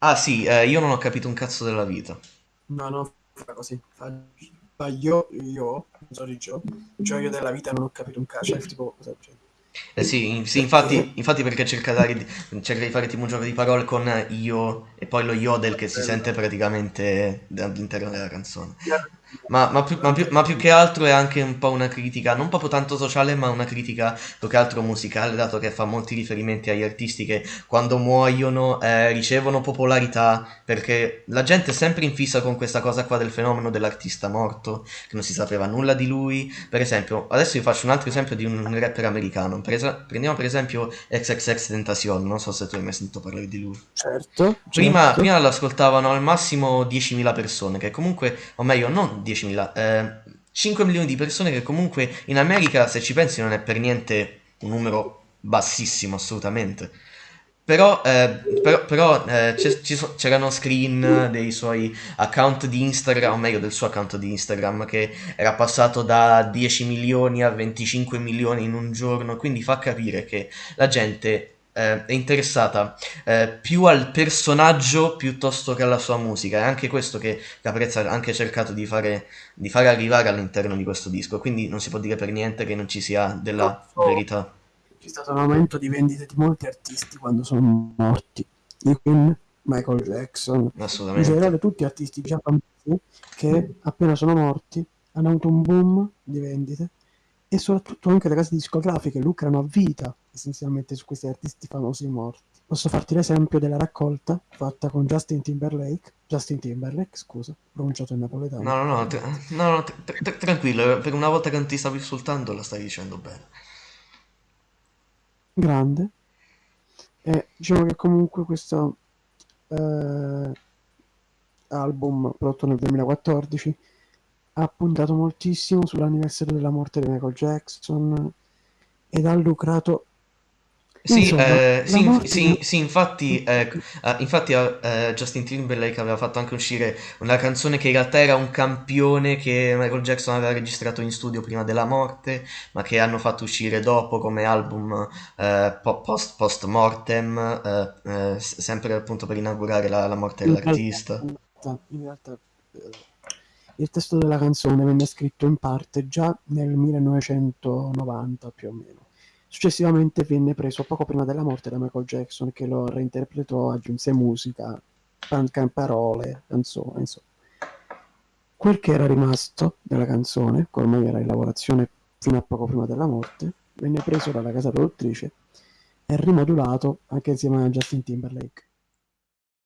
Ah sì, eh, io non ho capito un cazzo della vita. No, no, fa così. Fa, fa io, io, sorry Gio, gioio della vita non ho capito un cazzo, cioè, tipo, cosa c'è? Eh sì, sì, infatti, Perché? infatti perché cerca, di- cerca di fare tipo un gioco di parole con io e poi lo yodel che si sente praticamente all'interno della canzone. Ma, ma più, ma più- ma più che altro è anche un po' una critica, non proprio tanto sociale, ma una critica più che altro musicale, dato che fa molti riferimenti agli artisti che quando muoiono eh, ricevono popolarità, perché la gente è sempre in fissa con questa cosa qua del fenomeno dell'artista morto, che non si sapeva nulla di lui. Per esempio, adesso vi faccio un altro esempio di un rapper americano. Per esa- prendiamo per esempio XXX Tentacion, non so se tu hai mai sentito parlare di lui. Certo, Prima, certo. prima l'ascoltavano al massimo 10.000 persone, che comunque, o meglio, non 10.000, eh, 5 milioni di persone che comunque in America, se ci pensi, non è per niente un numero bassissimo, assolutamente. Però, eh, però, però, eh, c'erano screen dei suoi account di Instagram, o meglio del suo account di Instagram, che era passato da 10 milioni a 25 milioni in un giorno, quindi fa capire che la gente eh, è interessata eh, più al personaggio piuttosto che alla sua musica. È anche questo che Caprezza ha anche cercato di fare, di fare arrivare all'interno di questo disco. Quindi non si può dire per niente che non ci sia della Purtroppo verità. c'è stato un aumento di vendite di molti artisti quando sono morti. I Queen, Michael Jackson, in generale tutti artisti già famosi che appena sono morti hanno avuto un boom di vendite e soprattutto anche le case discografiche lucrano a vita essenzialmente su questi artisti famosi morti. Posso farti l'esempio della raccolta fatta con Justin Timberlake, Justin Timberlake, scusa, pronunciato in napoletano, No, no, no, tra- no, no, tra- tra- tranquillo, per una volta che non ti stavo insultando la stai dicendo bene. Grande. E diciamo che comunque questo eh, album prodotto nel 2014 ha puntato moltissimo sull'anniversario della morte di Michael Jackson ed ha lucrato Sì, insomma eh, la sì, inf- morte di sì, sì, infatti, eh, infatti eh, Justin Timberlake aveva fatto anche uscire una canzone che in realtà era un campione che Michael Jackson aveva registrato in studio prima della morte, ma che hanno fatto uscire dopo come album eh, po- post, post mortem, eh, eh, sempre appunto per inaugurare la, la morte in dell'artista. in realtà, in realtà, il testo della canzone venne scritto in parte già nel 1990 più o meno. Successivamente venne preso poco prima della morte da Michael Jackson che lo reinterpretò, aggiunse musica, parole, canzoni, insomma. Quel che era rimasto della canzone, che ormai era in lavorazione fino a poco prima della morte, venne preso dalla casa produttrice e rimodulato anche insieme a Justin Timberlake.